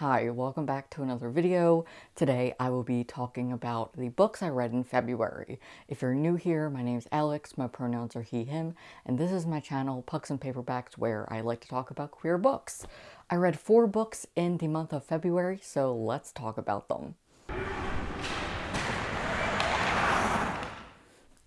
Hi, welcome back to another video. Today I will be talking about the books I read in February. If you're new here, my name is Alex, my pronouns are he, him, and this is my channel, Pucks and Paperbacks, where I like to talk about queer books. I read four books in the month of February, so let's talk about them.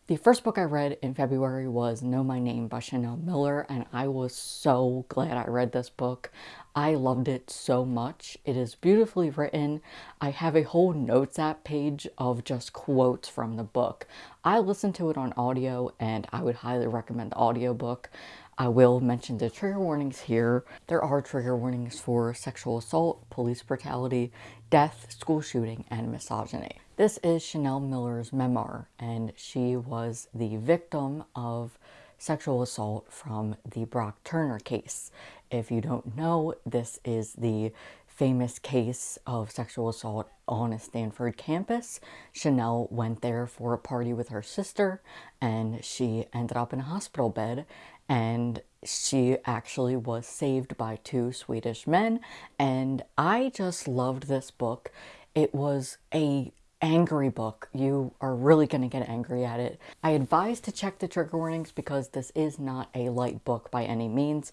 The first book I read in February was Know My Name by Chanel Miller, and I was so glad I read this book. I loved it so much. It is beautifully written. I have a whole notes app page of just quotes from the book. I listened to it on audio, and I would highly recommend the audiobook. I will mention the trigger warnings here. There are trigger warnings for sexual assault, police brutality, death, school shooting, and misogyny. This is Chanel Miller's memoir, and she was the victim of sexual assault from the Brock Turner case. If you don't know, this is the famous case of sexual assault on a Stanford campus. Chanel went there for a party with her sister and she ended up in a hospital bed and she actually was saved by two Swedish men and I just loved this book. It was a angry book. You are really going to get angry at it. I advise to check the trigger warnings because this is not a light book by any means.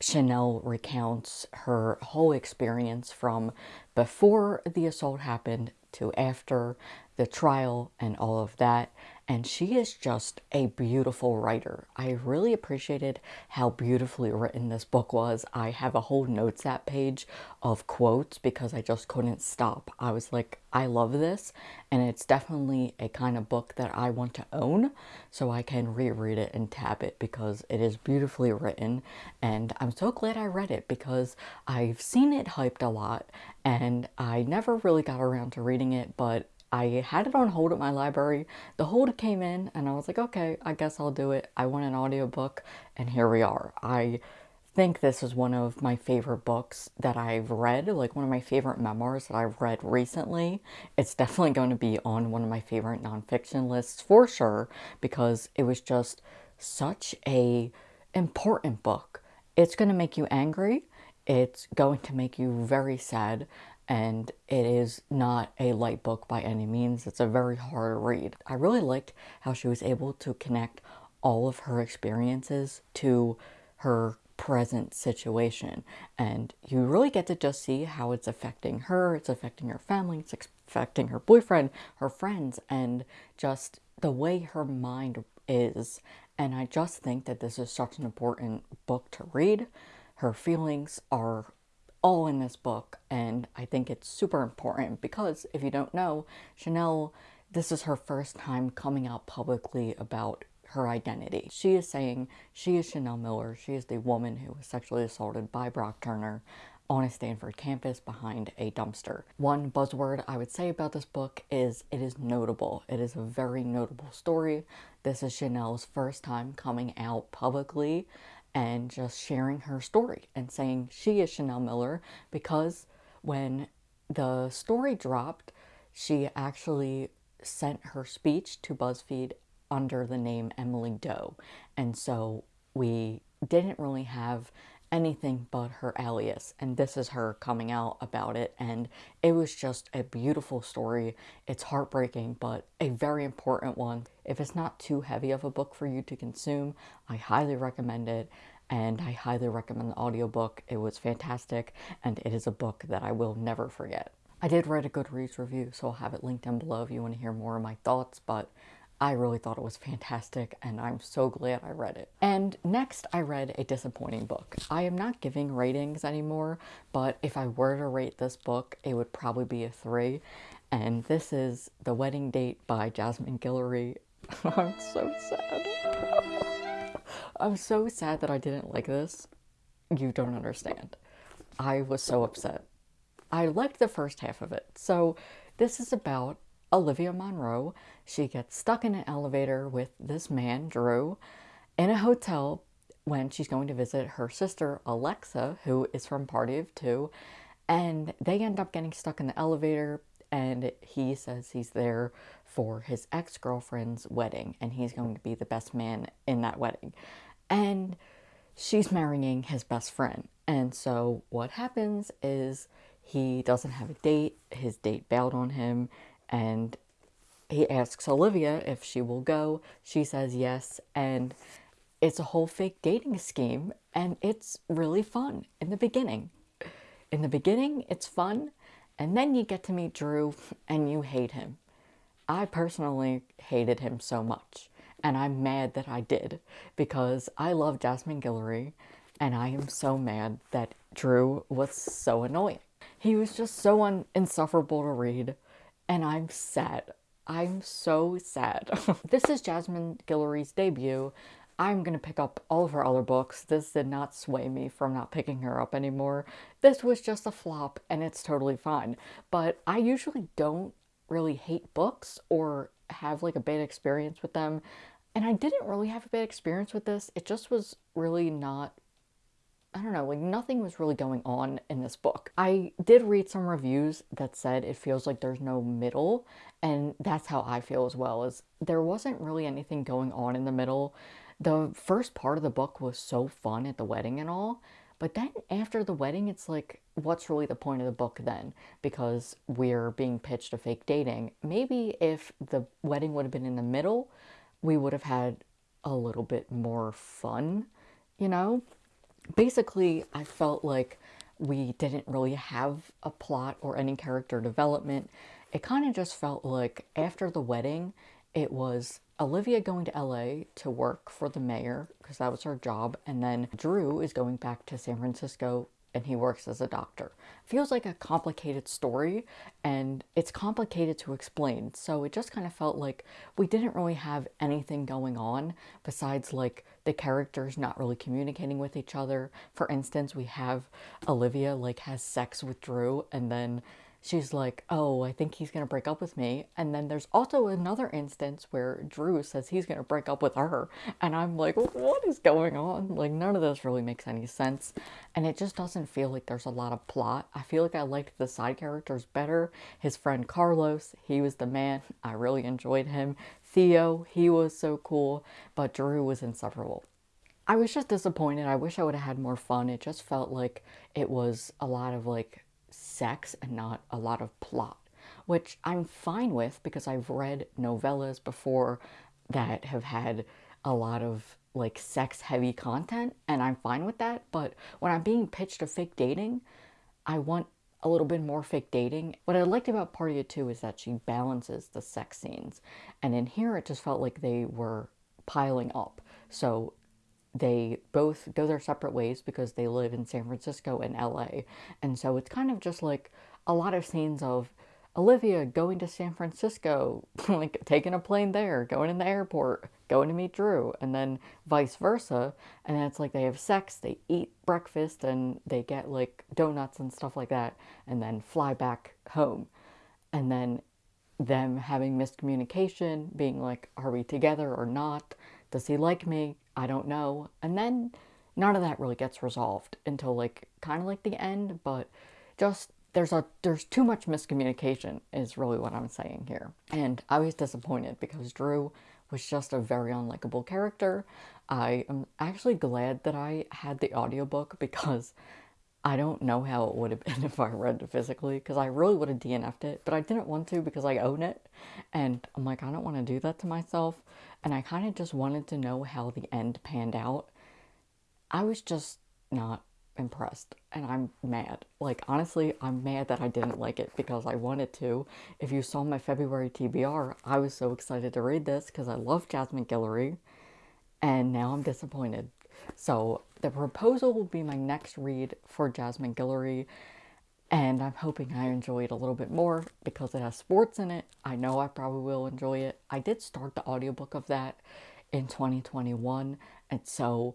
Chanel recounts her whole experience from before the assault happened to after the trial and all of that and she is just a beautiful writer. I really appreciated how beautifully written this book was. I have a whole notes app page of quotes because I just couldn't stop. I was like, I love this, and it's definitely a kind of book that I want to own so I can reread it and tab it because it is beautifully written, and I'm so glad I read it because I've seen it hyped a lot, and I never really got around to reading it, but I had it on hold at my library. The hold came in and I was like, okay, I guess I'll do it. I want an audiobook and here we are. I think this is one of my favorite books that I've read, like one of my favorite memoirs that I've read recently. It's definitely going to be on one of my favorite nonfiction lists for sure because it was just such a important book. It's going to make you angry. It's going to make you very sad and it is not a light book by any means. It's a very hard read. I really liked how she was able to connect all of her experiences to her present situation and you really get to just see how it's affecting her, it's affecting her family, it's affecting her boyfriend, her friends, and just the way her mind is. And I just think that this is such an important book to read. Her feelings are all in this book and I think it's super important because if you don't know, Chanel, this is her first time coming out publicly about her identity. She is saying she is Chanel Miller. She is the woman who was sexually assaulted by Brock Turner on a Stanford campus behind a dumpster. One buzzword I would say about this book is it is notable. It is a very notable story. This is Chanel's first time coming out publicly and just sharing her story and saying she is Chanel Miller because when the story dropped, she actually sent her speech to BuzzFeed under the name Emily Doe. And so we didn't really have anything but her alias and this is her coming out about it and it was just a beautiful story. It's heartbreaking but a very important one. If it's not too heavy of a book for you to consume i highly recommend it and i highly recommend the audiobook. It was fantastic and it is a book that i will never forget. I did write a goodreads review so i'll have it linked down below if you want to hear more of my thoughts but I really thought it was fantastic and I'm so glad I read it. And next I read a disappointing book. I am not giving ratings anymore, but if I were to rate this book, it would probably be a three. And this is The Wedding Date by Jasmine Guillory. I'm so sad. I'm so sad that I didn't like this. You don't understand. I was so upset. I liked the first half of it. So this is about Olivia Monroe. She gets stuck in an elevator with this man, Drew, in a hotel when she's going to visit her sister, Alexa, who is from Party of Two. And they end up getting stuck in the elevator and he says he's there for his ex-girlfriend's wedding and he's going to be the best man in that wedding. And she's marrying his best friend. And so what happens is he doesn't have a date. His date bailed on him, and he asks Olivia if she will go. She says yes, and it's a whole fake dating scheme, and it's really fun in the beginning. In the beginning, it's fun, and then you get to meet Drew, and you hate him. I personally hated him so much, and I'm mad that I did because I love Jasmine Guillory, and I am so mad that Drew was so annoying. He was just so insufferable to read, and I'm sad. I'm so sad. this is Jasmine Guillory's debut. I'm gonna pick up all of her other books. This did not sway me from not picking her up anymore. This was just a flop, and it's totally fine. But I usually don't really hate books or have like a bad experience with them. And I didn't really have a bad experience with this. It just was really not I don't know, like nothing was really going on in this book. I did read some reviews that said it feels like there's no middle, and that's how I feel as well. Is there wasn't really anything going on in the middle. The first part of the book was so fun at the wedding and all, but then after the wedding, it's like, what's really the point of the book then? Because we're being pitched a fake dating. Maybe if the wedding would have been in the middle, we would have had a little bit more fun, you know? Basically, I felt like we didn't really have a plot or any character development. It kind of just felt like after the wedding, it was Olivia going to LA to work for the mayor because that was her job, and then Drew is going back to San Francisco and he works as a doctor. Feels like a complicated story and it's complicated to explain. So it just kind of felt like we didn't really have anything going on besides like the characters not really communicating with each other. For instance, we have Olivia like has sex with Drew and then she's like, Oh, I think he's going to break up with me. And then there's also another instance where Drew says he's going to break up with her. And I'm like, What is going on? Like, none of this really makes any sense. And it just doesn't feel like there's a lot of plot. I feel like I liked the side characters better. His friend Carlos, he was the man. I really enjoyed him. Theo, he was so cool. But Drew was insufferable. I was just disappointed. I wish I would have had more fun. It just felt like it was a lot of like sex and not a lot of plot, which I'm fine with because I've read novellas before that have had a lot of like sex heavy content and I'm fine with that. But when I'm being pitched a fake dating, I want a little bit more fake dating. What I liked about Party of Two is that she balances the sex scenes. And in here, it just felt like they were piling up. So they both go their separate ways because they live in San Francisco and LA. And so it's kind of just like a lot of scenes of Olivia going to San Francisco, like taking a plane there, going in the airport, going to meet Drew, and then vice versa. And it's like they have sex, they eat breakfast, and they get like donuts and stuff like that, and then fly back home. And then them having miscommunication, being like, are we together or not? Does he like me? I don't know. And then none of that really gets resolved until like kind of like the end, but just there's a there's too much miscommunication is really what I'm saying here. And I was disappointed because Drew was just a very unlikable character. I am actually glad that I had the audiobook because I don't know how it would have been if I read it physically because I really would have DNF'd it, but I didn't want to because I own it. And I'm like, I don't want to do that to myself. And I kind of just wanted to know how the end panned out. I was just not impressed and I'm mad. Like, honestly, I'm mad that I didn't like it because I wanted to. If you saw my February TBR, I was so excited to read this because I love Jasmine Guillory. And now I'm disappointed so the proposal will be my next read for Jasmine Guillory, and I'm hoping I enjoy it a little bit more because it has sports in it. I know I probably will enjoy it. I did start the audiobook of that in 2021, and so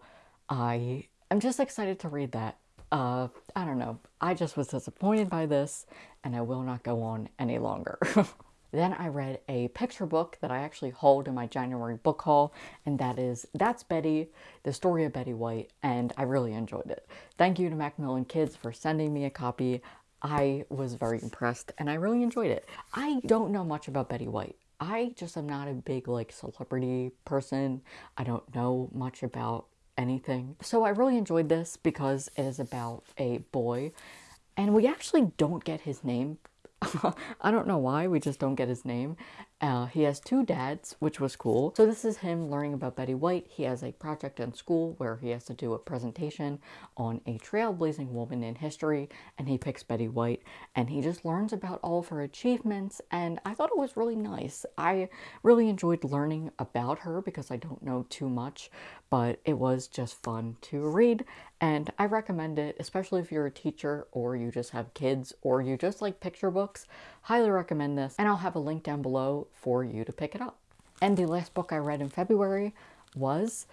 I am just excited to read that. Uh, I don't know. I just was disappointed by this, and I will not go on any longer. Then I read a picture book that I actually hauled in my January book haul, and that is That's Betty, the story of Betty White, and I really enjoyed it. Thank you to Macmillan Kids for sending me a copy. I was very impressed and I really enjoyed it. I don't know much about Betty White. I just am not a big like celebrity person. I don't know much about anything. So I really enjoyed this because it is about a boy And we actually don't get his name I don't know why, we just don't get his name. Uh, he has two dads, which was cool. So this is him learning about Betty White. He has a project in school where he has to do a presentation on a trailblazing woman in history, and he picks Betty White, and he just learns about all of her achievements, and I thought it was really nice. I really enjoyed learning about her because I don't know too much, but it was just fun to read, and I recommend it, especially if you're a teacher or you just have kids or you just like picture books. Highly recommend this, and I'll have a link down below for you to pick it up. And the last book I read in February was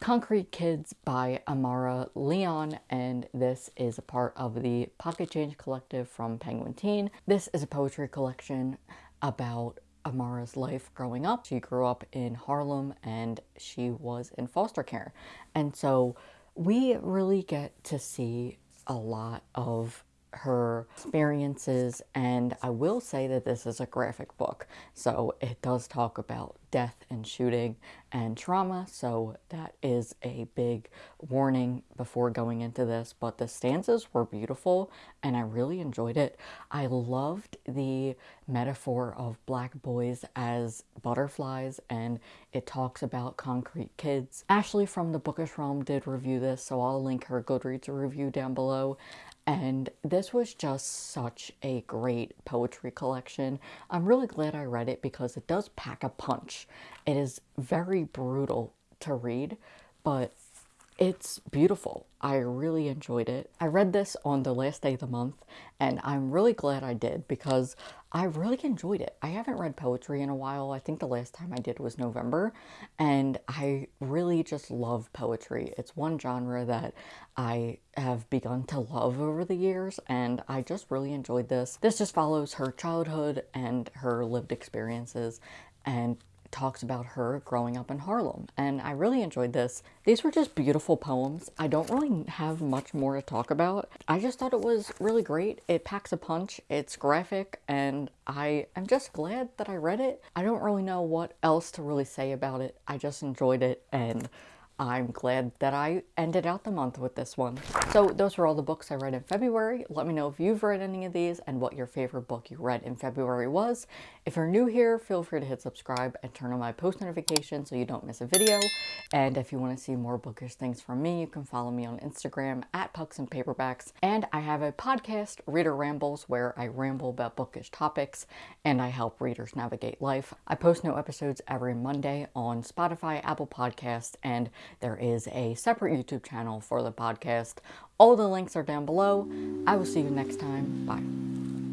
Concrete Kids by Amyra León, and this is a part of the Pocket Change Collective from Penguin Teen. This is a poetry collection about Amyra's life growing up. She grew up in Harlem and she was in foster care. And so we really get to see a lot of her experiences and I will say that this is a graphic book so it does talk about death and shooting and trauma so that is a big warning before going into this but the stanzas were beautiful and I really enjoyed it. I loved the metaphor of black boys as butterflies and it talks about concrete kids. Ashley from the Bookish Realm did review this so I'll link her Goodreads review down below and this was just such a great poetry collection. I'm really glad I read it because it does pack a punch. It is very brutal to read, but it's beautiful. I really enjoyed it. I read this on the last day of the month and I'm really glad I did because I really enjoyed it. I haven't read poetry in a while. I think the last time I did was November and I really just love poetry. It's one genre that I have begun to love over the years and I just really enjoyed this. This just follows her childhood and her lived experiences and talks about her growing up in Harlem. And I really enjoyed this. These were just beautiful poems. I don't really have much more to talk about. I just thought it was really great. It packs a punch. It's graphic and I am just glad that I read it. I don't really know what else to really say about it. I just enjoyed it and I'm glad that I ended out the month with this one. So those were all the books I read in February. Let me know if you've read any of these and what your favorite book you read in February was. If you're new here, feel free to hit subscribe and turn on my post notifications so you don't miss a video. And if you want to see more bookish things from me, you can follow me on Instagram at Pucks and Paperbacks. And I have a podcast, Reader Rambles, where I ramble about bookish topics and I help readers navigate life. I post new episodes every Monday on Spotify, Apple Podcasts, and there is a separate YouTube channel for the podcast. All the links are down below. I will see you next time. Bye.